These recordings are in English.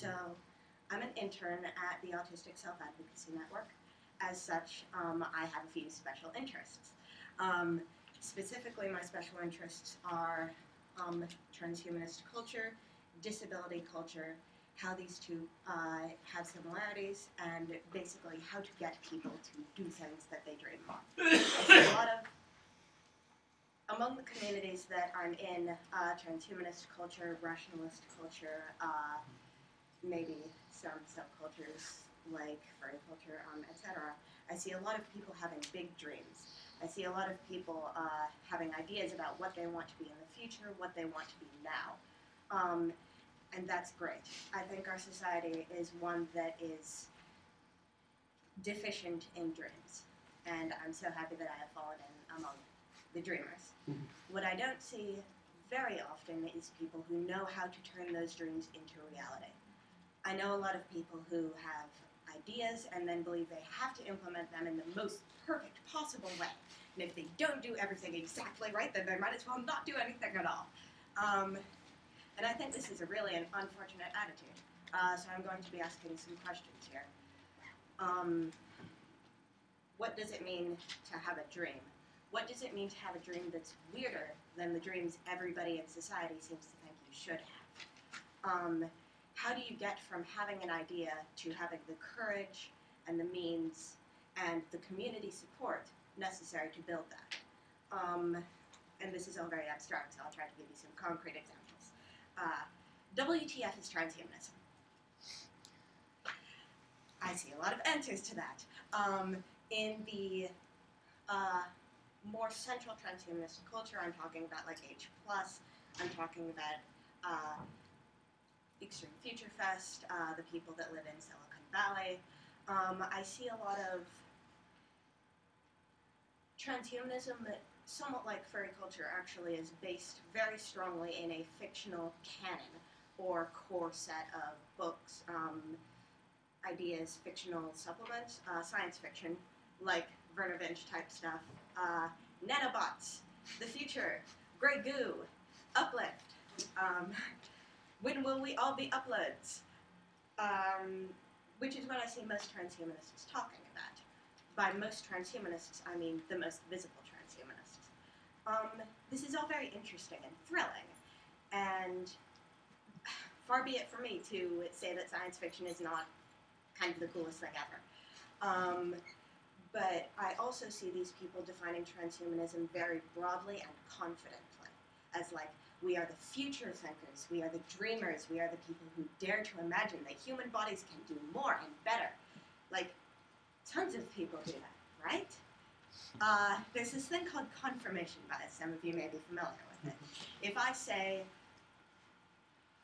So I'm an intern at the Autistic Self Advocacy Network. As such, um, I have a few special interests. Um, specifically, my special interests are um, transhumanist culture, disability culture, how these two uh, have similarities, and basically how to get people to do things that they dream of. A lot of among the communities that I'm in, uh, transhumanist culture, rationalist culture, uh, maybe some subcultures like furry culture, um, etc. I see a lot of people having big dreams. I see a lot of people uh, having ideas about what they want to be in the future, what they want to be now. Um, and that's great. I think our society is one that is deficient in dreams. And I'm so happy that I have fallen in among the dreamers. Mhm. What I don't see very often is people who know how to turn those dreams into reality. I know a lot of people who have ideas and then believe they have to implement them in the most perfect possible way. And if they don't do everything exactly right, then they might as well not do anything at all. Um, and I think this is a really an unfortunate attitude. Uh, so I'm going to be asking some questions here. Um, what does it mean to have a dream? What does it mean to have a dream that's weirder than the dreams everybody in society seems to think you should have? Um, how do you get from having an idea to having the courage and the means and the community support necessary to build that? Um, and this is all very abstract, so I'll try to give you some concrete examples. Uh, WTF is transhumanism. I see a lot of answers to that. Um, in the uh, more central transhumanist culture, I'm talking about like H plus. I'm talking about uh, Extreme Future Fest, uh, the people that live in Silicon Valley. Um, I see a lot of transhumanism that, somewhat like furry culture, actually is based very strongly in a fictional canon or core set of books, um, ideas, fictional supplements, uh, science fiction, like Vernor Vinge type stuff, uh, nanobots, the future, gray goo, uplift. Um, when will we all be uploads? Um, which is what I see most transhumanists talking about. By most transhumanists, I mean the most visible transhumanists. Um, this is all very interesting and thrilling, and far be it for me to say that science fiction is not kind of the coolest thing ever. Um, but I also see these people defining transhumanism very broadly and confidently as like, we are the future thinkers, we are the dreamers, we are the people who dare to imagine that human bodies can do more and better. Like, tons of people do that, right? Uh, there's this thing called confirmation bias. Some of you may be familiar with it. If I say,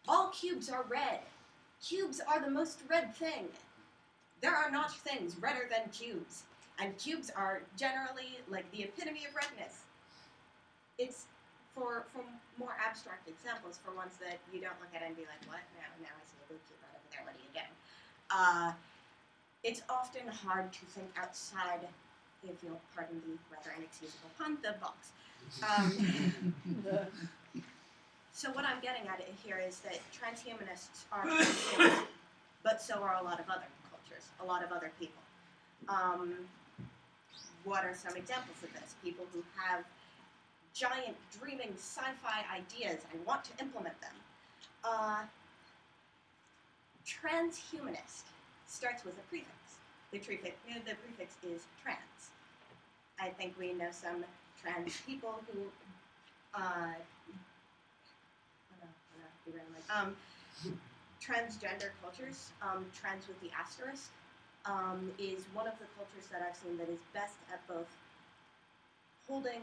all cubes are red, cubes are the most red thing. There are not things redder than cubes, and cubes are generally like the epitome of redness. It's for for more abstract examples, for ones that you don't look at and be like, what? Now, now I see a blue cube right over there. What are you getting? Uh, it's often hard to think outside, if you'll pardon the rather inexcusable pun, the box. Um, so what I'm getting at here is that transhumanists are but so are a lot of other cultures, a lot of other people. Um, what are some examples of this? People who have giant dreaming sci-fi ideas and want to implement them. Uh, transhumanist starts with a prefix. The prefix, the prefix is trans. I think we know some trans people who uh. Um, transgender cultures, um, trans with the asterisk, um, is one of the cultures that I've seen that is best at both holding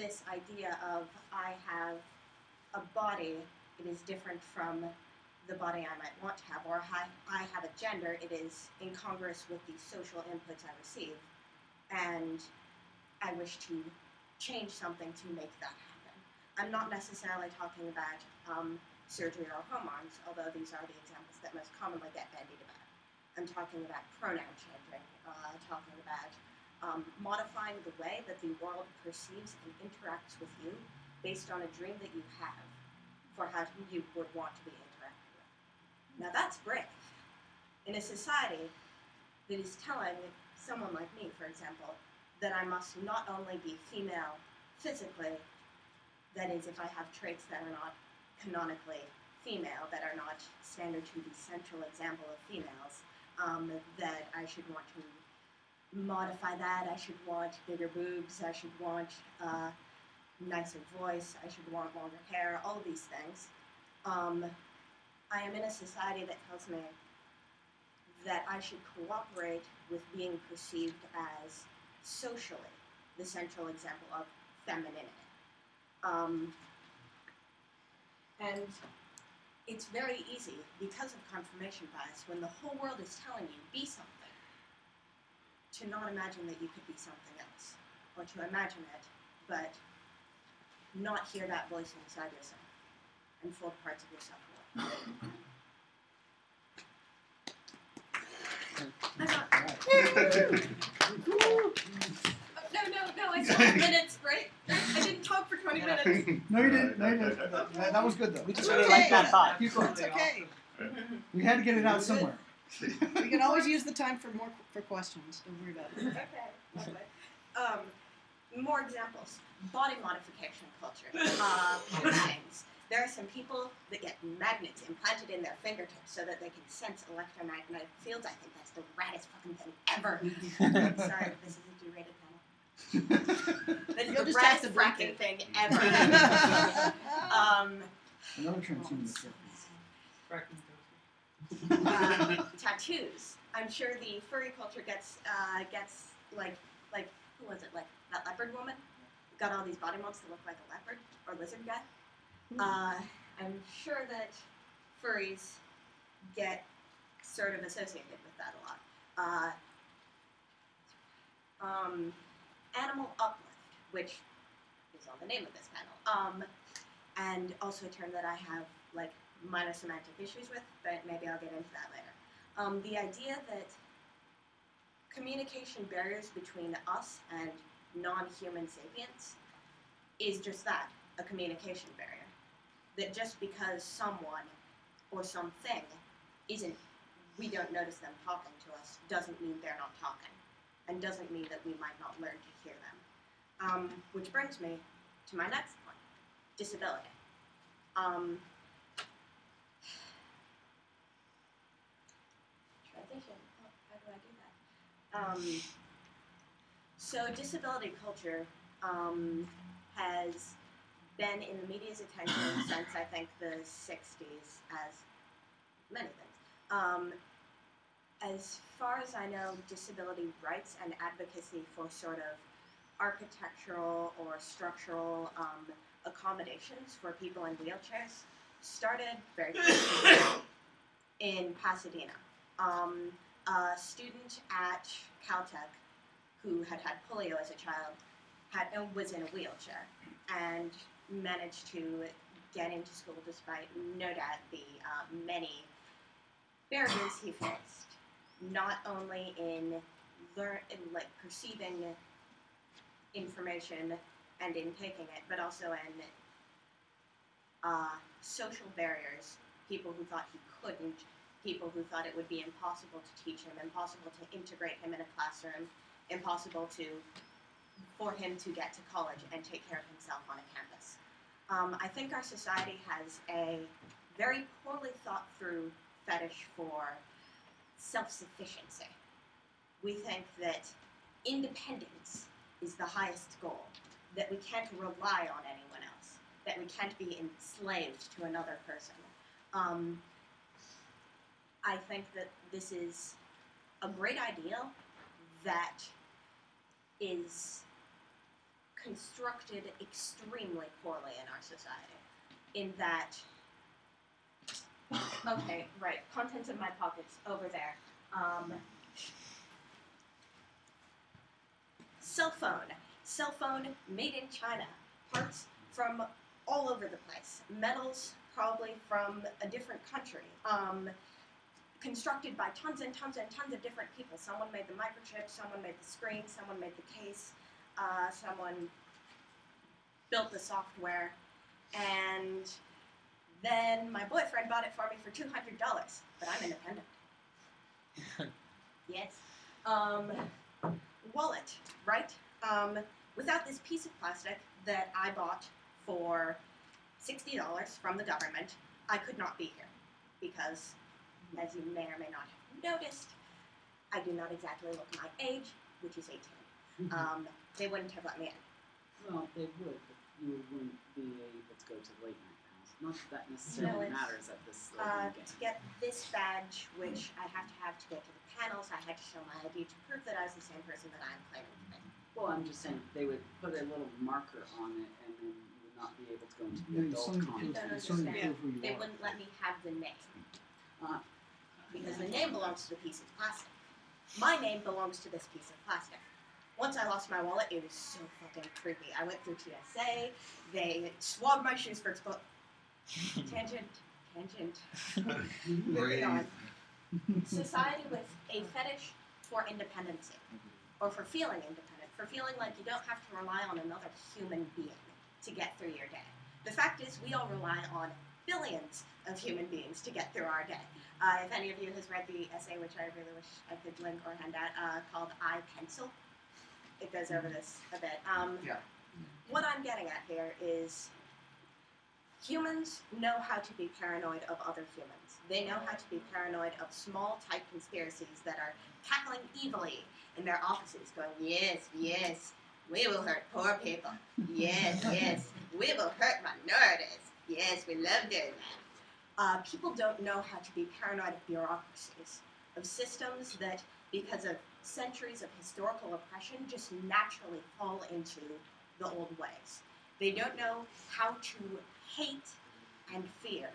this idea of I have a body, it is different from the body I might want to have, or I, I have a gender, it is incongruous with the social inputs I receive, and I wish to change something to make that happen. I'm not necessarily talking about um, surgery or hormones, although these are the examples that most commonly get bandied about. I'm talking about pronoun changing, uh, talking about um, modifying the way that the world perceives and interacts with you based on a dream that you have for how you would want to be interacted with. Now that's brave. In a society that is telling someone like me, for example, that I must not only be female physically, that is, if I have traits that are not canonically female, that are not standard to the central example of females, um, that I should want to modify that. I should want bigger boobs. I should want uh, nicer voice. I should want longer hair. All these things. Um, I am in a society that tells me that I should cooperate with being perceived as socially the central example of femininity. Um, and it's very easy because of confirmation bias when the whole world is telling you be something to not imagine that you could be something else or to imagine it but not hear that voice inside yourself and full parts of yourself away. I'm oh, no, no, no, I still have minutes, right? I didn't talk for 20 minutes. No, you didn't. No, you didn't. That, that- that was good though. We just really like that thought. It's okay. We had to get it out somewhere. We can always use the time for more for questions. Don't worry about it. Okay, lovely. Um, more examples. Body modification culture. Uh, piercings. There are some people that get magnets implanted in their fingertips so that they can sense electromagnetic fields. I think that's the raddest fucking thing ever. Sorry, this is a G-rated panel. That is You'll the just have raddest to blink fracking thing ever. um, Another transhuman. experiment. Uh, tattoos. I'm sure the furry culture gets uh, gets like like who was it like that leopard woman got all these body molds to look like a leopard or lizard guy. Uh, I'm sure that furries get sort of associated with that a lot. Uh, um, animal uplift, which is on the name of this panel, um, and also a term that I have like minor semantic issues with, but maybe I'll get into that later. Um, the idea that communication barriers between us and non-human sapients is just that, a communication barrier. That just because someone or something isn't, we don't notice them talking to us, doesn't mean they're not talking, and doesn't mean that we might not learn to hear them. Um, which brings me to my next point, disability. Um, transition. Oh, how do I do that? Um, so disability culture um, has been in the media's attention since I think the '60s, as many things. Um, as far as I know, disability rights and advocacy for sort of architectural or structural um, accommodations for people in wheelchairs started very quickly in Pasadena. Um, a student at Caltech who had had polio as a child had uh, was in a wheelchair and managed to get into school despite no doubt the uh, many barriers he faced, not only in learn in like perceiving information and in taking it, but also in uh, social barriers. People who thought he couldn't, people who thought it would be impossible to teach him, impossible to integrate him in a classroom, impossible to for him to get to college and take care of himself on a campus. Um, I think our society has a very poorly thought through fetish for self sufficiency. We think that independence is the highest goal, that we can't rely on anyone else, that we can't be enslaved to another person. Um, I think that this is a great idea that is constructed extremely poorly in our society. In that, okay, right, contents of my pockets over there. Um, cell phone, cell phone made in China, parts from all over the place, metals probably from a different country. Um, constructed by tons and tons and tons of different people. Someone made the microchip, someone made the screen, someone made the case, uh, someone built the software, and Then my boyfriend bought it for me for two hundred dollars, but I'm independent. yes. Um, wallet, right? Um, without this piece of plastic that I bought for sixty dollars from the government, I could not be here because, as you may or may not have noticed, I do not exactly look my age, which is 18. Um, they wouldn't have let me in. Well, they would, but you wouldn't be able to go to the late night panels. Not that that necessarily it's, matters at this late Uh, to get this badge, which I have to have to go to the panels, I had to show my ID to prove that I was the same person that I'm claiming to be. Well, I'm just saying they would put a little marker on it, and then you would not be able to go into the Yeah, you adult still need to con. prove, don't you still need to understand. prove who you They wouldn't let me have the name Uh, because the name belongs to the piece of plastic. My name belongs to this piece of plastic. Once I lost my wallet, it was so fucking creepy. I went through TSA. They swabbed my shoes for expo- tangent, tangent. Moving on. Society with a fetish for independency, or for feeling independent, for feeling like you don't have to rely on another human being to get through your day. The fact is, we all rely on billions of human beings to get through our day. Uh, if any of you has read the essay, which I really wish I could link or hand out, uh, called I Pencil, it goes over this a bit. Um, Yeah. What I'm getting at here is humans know how to be paranoid of other humans. They know how to be paranoid of small type conspiracies that are cackling evilly in their offices, going, yes, yes, we will hurt poor people. Yes, yes, we will hurt minorities. Yes, we love doing that. Uh, people don't know how to be paranoid of bureaucracies, of systems that, because of centuries of historical oppression, just naturally fall into the old ways. They don't know how to hate and fear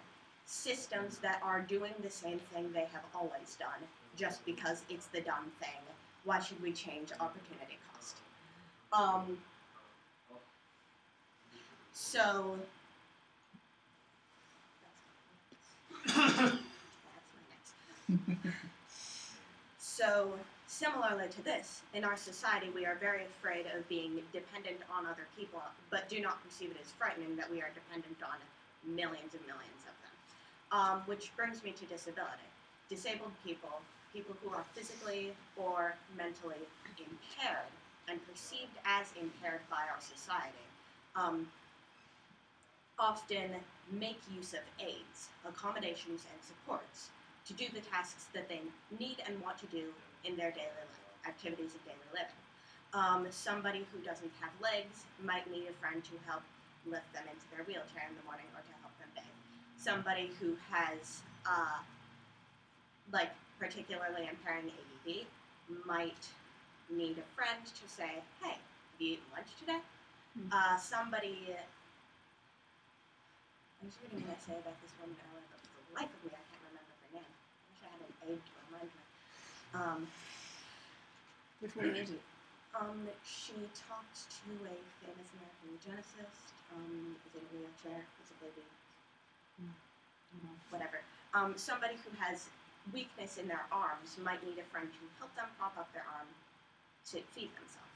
systems that are doing the same thing they have always done just because it's the dumb thing. Why should we change opportunity cost? Um, so that's my next. So similarly to this, in our society, we are very afraid of being dependent on other people, but do not perceive it as frightening that we are dependent on millions and millions of them. Um, which brings me to disability. Disabled people, people who are physically or mentally impaired and perceived as impaired by our society, um, often make use of aids, accommodations, and supports to do the tasks that they need and want to do in their daily life, activities of daily living. Um, somebody who doesn't have legs might need a friend to help lift them into their wheelchair in the morning or to help them bathe. Somebody who has, uh, like, particularly impairing ADD might need a friend to say, hey, have you eaten lunch today? Hmm. Uh, somebody, I was reading an essay about this woman earlier, but for the life of me, I can't remember her name. I wish I had an aid to remind me. Um, Which one is it? um, she talked to a famous American eugenicist. Um, is in a wheelchair, is a baby, whatever. Um, somebody who has weakness in their arms might need a friend to help them prop up their arm to feed themselves,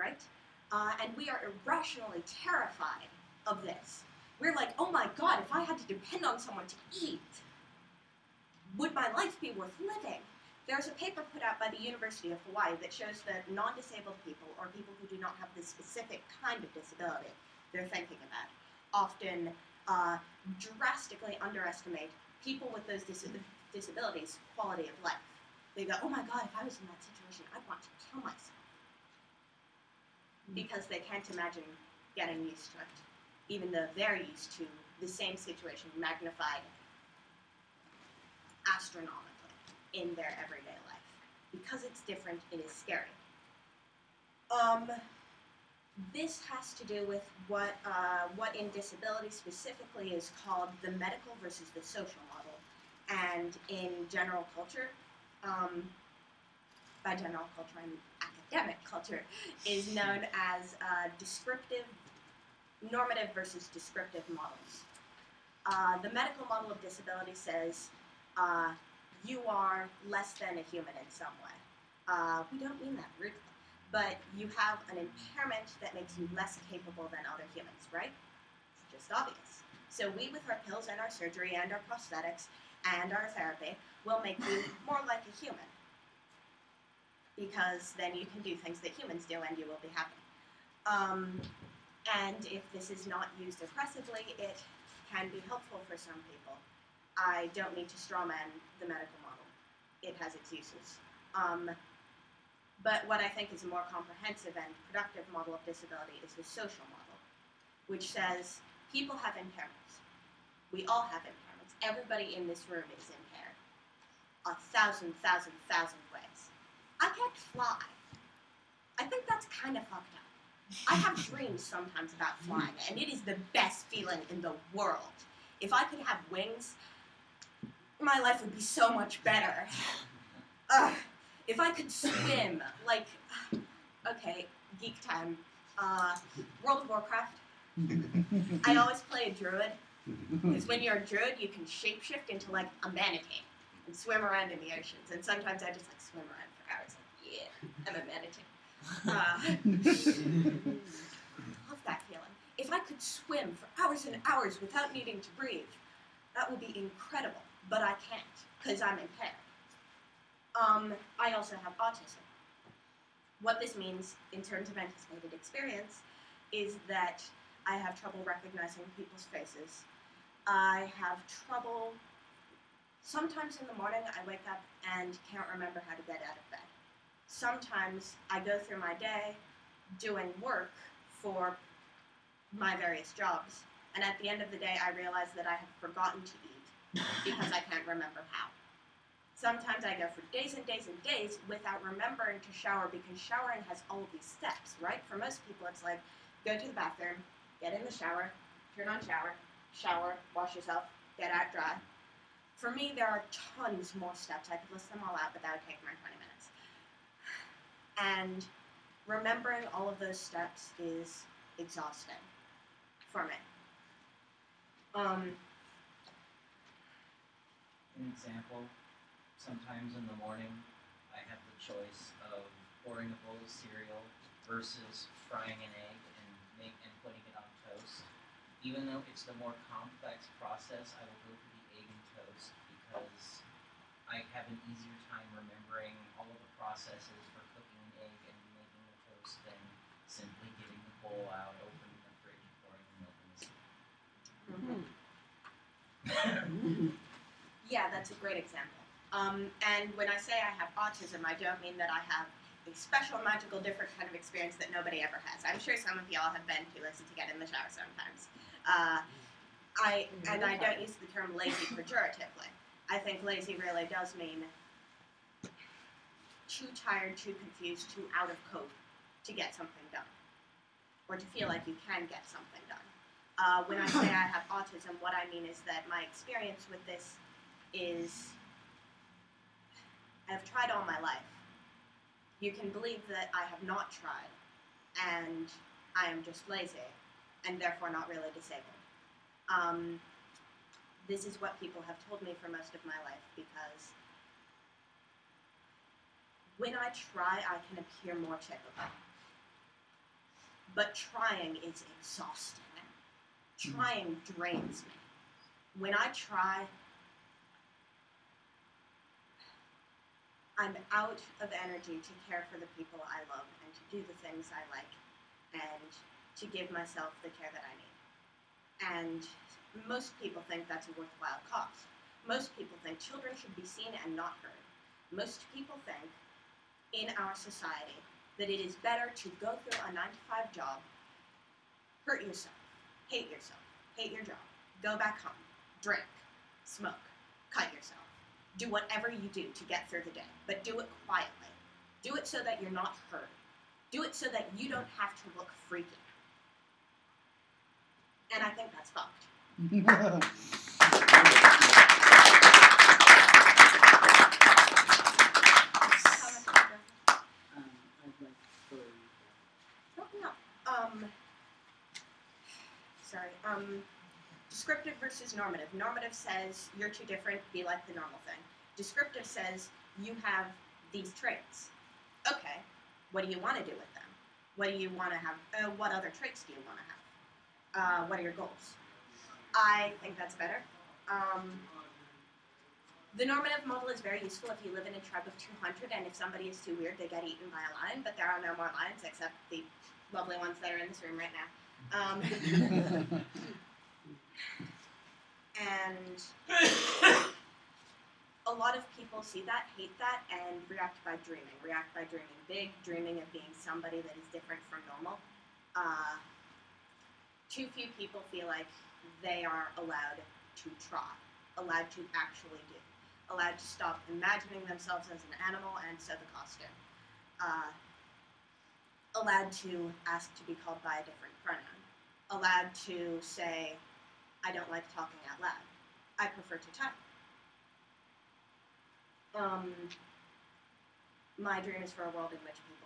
right? Uh, and we are irrationally terrified of this. We're like, oh my god, if I had to depend on someone to eat, would my life be worth living? There's a paper put out by the University of Hawaii that shows that non disabled people, or people who do not have the specific kind of disability they're thinking about, often uh, drastically underestimate people with those dis- disabilities' quality of life. They go, oh my god, if I was in that situation, I'd want to kill myself. Because they can't imagine getting used to it, even though they're used to the same situation magnified astronomically in their everyday life. Because it's different, it is scary. Um, this has to do with what uh, what in disability specifically is called the medical versus the social model, and in general culture, um, by general culture and academic culture, is known as uh, descriptive, normative versus descriptive models. Uh, the medical model of disability says uh, you are less than a human in some way. Uh, we don't mean that rudely, but you have an impairment that makes you less capable than other humans, right? It's just obvious. So we, with our pills and our surgery and our prosthetics and our therapy, will make you more like a human. Because then you can do things that humans do and you will be happy. Um, and if this is not used oppressively, it can be helpful for some people. I don't need to strawman the medical model. It has its uses. Um, but what I think is a more comprehensive and productive model of disability is the social model, which says people have impairments. We all have impairments. Everybody in this room is impaired. A thousand, thousand, thousand ways. I can't fly. I think that's kind of fucked up. I have dreams sometimes about flying, and it is the best feeling in the world. If I could have wings, my life would be so much better. If I could swim, like, okay, geek time. Uh, World of Warcraft. I always play a druid because when you're a druid, you can shapeshift into like a manatee and swim around in the oceans. And sometimes I just like swim around for hours. Like, yeah, I'm a manatee. Uh, love that feeling. If I could swim for hours and hours without needing to breathe, that would be incredible. But I can't because I'm impaired. Um, I also have autism. What this means in terms of anticipated experience is that I have trouble recognizing people's faces. I have trouble. Sometimes in the morning, I wake up and can't remember how to get out of bed. Sometimes I go through my day doing work for my various jobs, and at the end of the day, I realize that I have forgotten to eat because I can't remember how. Sometimes I go for days and days and days without remembering to shower because showering has all these steps, right? For most people, it's like go to the bathroom, get in the shower, turn on shower, shower, wash yourself, get out dry. For me, there are tons more steps. I could list them all out, but that would take my 20 minutes. And remembering all of those steps is exhausting for me. Um, An example, sometimes in the morning, I have the choice of pouring a bowl of cereal versus frying an egg and make and putting it on toast. Even though it's the more complex process, I will go for the egg and toast because I have an easier time remembering all of the processes for cooking an egg and making the toast than simply getting the bowl out, opening the fridge, pouring the milk in the cereal. Yeah, that's a great example. Um, and when I say I have autism, I don't mean that I have a special, magical, different kind of experience that nobody ever has. I'm sure some of y'all have been too lazy to get in the shower sometimes. Uh, I and I don't use the term lazy pejoratively. I think lazy really does mean too tired, too confused, too out of cope to get something done, or to feel like you can get something done. Uh, when I say I have autism, what I mean is that my experience with this is I've tried all my life. You can believe that I have not tried, and I am just lazy, and therefore not really disabled. Um, this is what people have told me for most of my life because when I try, I can appear more typical. But trying is exhausting. Trying drains me. When I try, I'm out of energy to care for the people I love and to do the things I like and to give myself the care that I need. And most people think that's a worthwhile cause. Most people think children should be seen and not heard. Most people think in our society that it is better to go through a 9 to 5 job, hurt yourself, hate yourself, hate your job, go back home, drink, smoke, cut yourself do whatever you do to get through the day, but do it quietly. Do it so that you're not heard. Do it so that you don't have to look freaky. And I think that's fucked. Comment, Jennifer? Um, I'd like for Oh, no. Um, sorry. Um, descriptive versus normative. Normative says you're too different, be like the normal thing. Descriptive says you have these traits. Okay, what do you want to do with them? What do you want to have? Uh, what other traits do you want to have? Uh, what are your goals? I think that's better. Um, the normative model is very useful if you live in a tribe of 200 and if somebody is too weird, they get eaten by a lion, but there are no more lions except the lovely ones that are in this room right now. Um, and a lot of people see that, hate that, and react by dreaming. React by dreaming big, dreaming of being somebody that is different from normal. Uh, too few people feel like they are allowed to try, allowed to actually do, allowed to stop imagining themselves as an animal and sew the costume, uh, allowed to ask to be called by a different pronoun, allowed to say, I don't like talking out loud. I prefer to type. Um, my dream is for a world in which people.